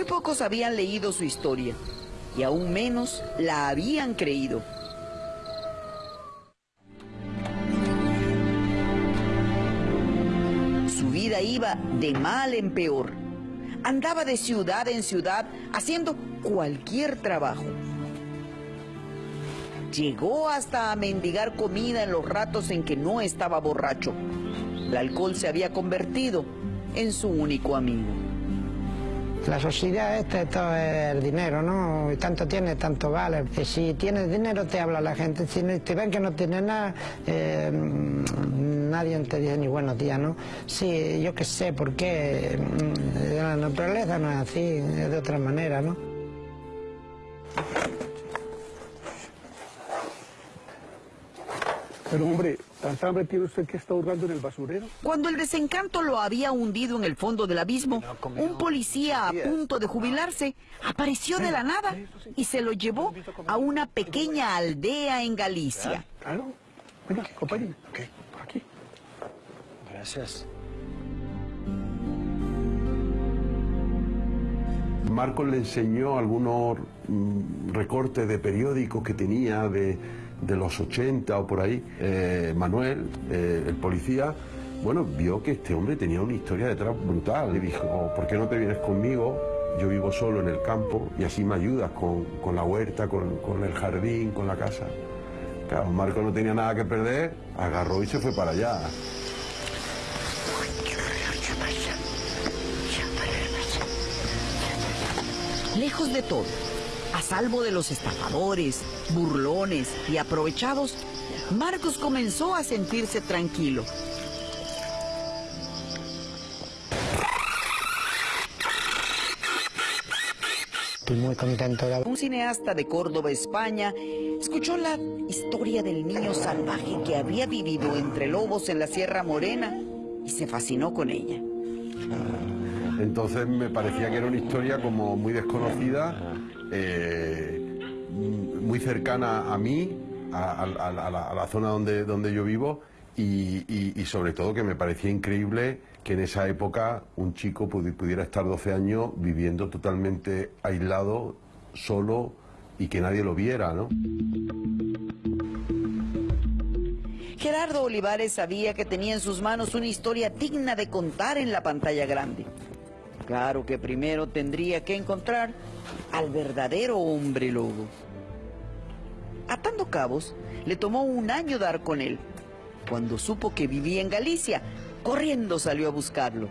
Muy pocos habían leído su historia y aún menos la habían creído. Su vida iba de mal en peor. Andaba de ciudad en ciudad haciendo cualquier trabajo. Llegó hasta a mendigar comida en los ratos en que no estaba borracho. El alcohol se había convertido en su único amigo. La sociedad esta, esto es el dinero, ¿no? Tanto tiene, tanto vale. Y si tienes dinero te habla la gente. Si te ven que no tienes nada, eh, nadie te dice ni buenos días, ¿no? Sí, yo qué sé, ¿por qué? Mm, la naturaleza no es así, es de otra manera, ¿no? Pero hombre, ¿tanta hambre tiene usted que está hurgando en el basurero? Cuando el desencanto lo había hundido en el fondo del abismo, un policía a punto de jubilarse apareció de la nada y se lo llevó a una pequeña aldea en Galicia. Claro. Venga, compañero. Ok, por aquí. Gracias. Marcos le enseñó algunos mm, recortes de periódicos que tenía de, de los 80 o por ahí. Eh, Manuel, eh, el policía, bueno, vio que este hombre tenía una historia detrás brutal. Le dijo, ¿por qué no te vienes conmigo? Yo vivo solo en el campo y así me ayudas con, con la huerta, con, con el jardín, con la casa. Claro, Marco no tenía nada que perder, agarró y se fue para allá. Lejos de todo, a salvo de los estafadores, burlones y aprovechados, Marcos comenzó a sentirse tranquilo. Estoy muy contento de Un cineasta de Córdoba, España, escuchó la historia del niño salvaje que había vivido entre lobos en la Sierra Morena y se fascinó con ella. Entonces me parecía que era una historia como muy desconocida, eh, muy cercana a mí, a, a- a la, a la zona donde, donde yo vivo, y, y- y sobre todo que me parecía increíble que en esa época un chico pudi- pudiera estar 12 años viviendo totalmente aislado, solo, y que nadie lo viera, ¿no? Gerardo Olivares sabía que tenía en sus manos una historia digna de contar en la pantalla grande. Claro que primero tendría que encontrar al verdadero hombre lobo. Atando cabos, le tomó un año dar con él. Cuando supo que vivía en Galicia, corriendo salió a buscarlo.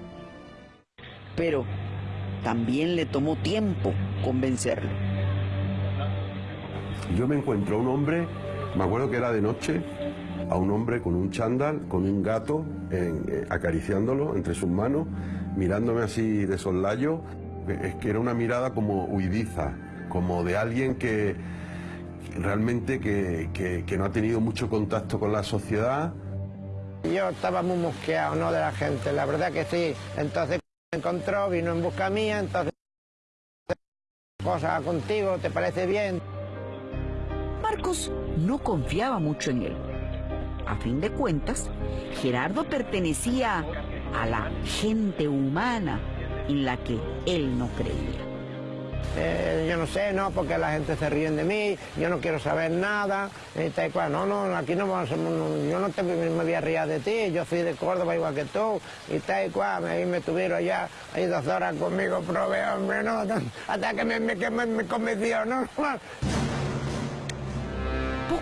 Pero también le tomó tiempo convencerlo. Yo me encuentro a un hombre, me acuerdo que era de noche, a un hombre con un chándal, con un gato, eh, acariciándolo entre sus manos, mirándome así de soslayo. Eh, Es que era una mirada como huidiza, como de alguien que realmente que, que- que no ha tenido mucho contacto con la sociedad. Yo estaba muy mosqueado, ¿no? De la gente, la verdad que sí. Entonces me encontró, vino en busca mía, entonces cosa contigo, ¿te parece bien? Marcos no confiaba mucho en él. A fin de cuentas, Gerardo pertenecía a la gente humana en la que él no creía. Eh, yo no sé, no, porque la gente se ríen de mí, yo no quiero saber nada, y tal y cual. No, no, aquí no vamos yo no te, me voy a reír de ti, yo soy de Córdoba igual que tú, y tal y cual, ahí me tuvieron ya, ahí dos horas conmigo, probé, hombre, no, hasta que me, me, me, me convenció, ¿no?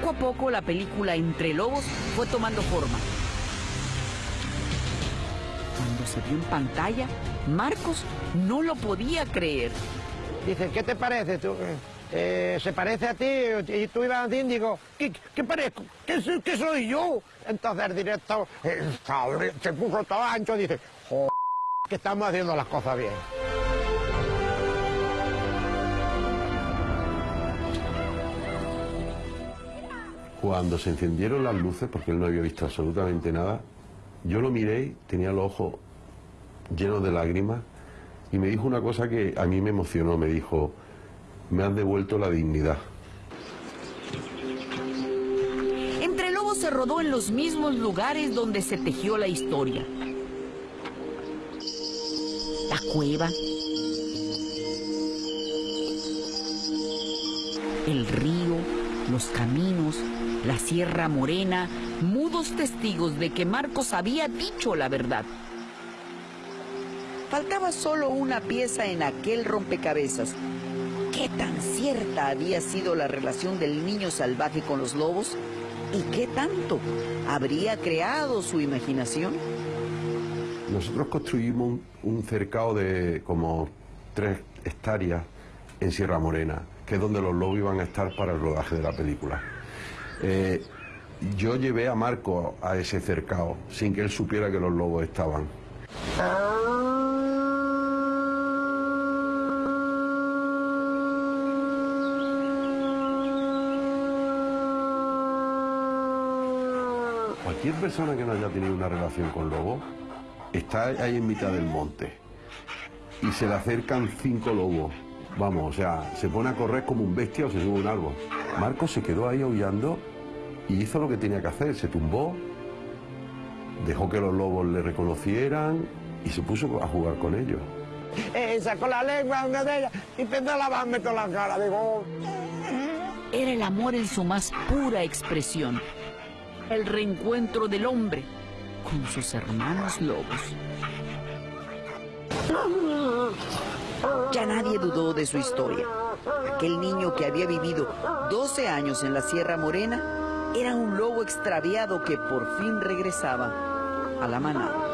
Poco a poco la película Entre Lobos fue tomando forma. Cuando se vio en pantalla, Marcos no lo podía creer. Dice, ¿qué te parece? Tú, eh, ¿Se parece a ti? Y tú ibas a y digo, ¿qué, parezco? ¿Qué, soy- yo? Entonces el director eh, se puso todo ancho y dice, joder, que estamos haciendo las cosas bien. Cuando se encendieron las luces, porque él no había visto absolutamente nada, yo lo miré, tenía los ojos llenos de lágrimas, y me dijo una cosa que a mí me emocionó, me dijo, me han devuelto la dignidad. Entre lobos se rodó en los mismos lugares donde se tejió la historia. La cueva. El río los caminos, la Sierra Morena, mudos testigos de que Marcos había dicho la verdad. Faltaba solo una pieza en aquel rompecabezas. ¿Qué tan cierta había sido la relación del niño salvaje con los lobos? ¿Y qué tanto habría creado su imaginación? Nosotros construimos un, cercado de como tres hectáreas en Sierra Morena, que es donde los lobos iban a estar para el rodaje de la película. Eh, yo llevé a Marco a ese cercado sin que él supiera que los lobos estaban. Cualquier persona que no haya tenido una relación con lobos está ahí en mitad del monte y se le acercan cinco lobos. Vamos, o sea, se pone a correr como un bestia o se sube a un árbol. Marco se quedó ahí aullando y hizo lo que tenía que hacer. Se tumbó, dejó que los lobos le reconocieran y se puso a jugar con ellos. Eh, sacó la lengua una de ellas y empezó a lavarme toda la cara. Digo, "Oh". Era el amor en su más pura expresión. El reencuentro del hombre con sus hermanos lobos. Ya nadie dudó de su historia. Aquel niño que había vivido 12 años en la Sierra Morena era un lobo extraviado que por fin regresaba a la manada.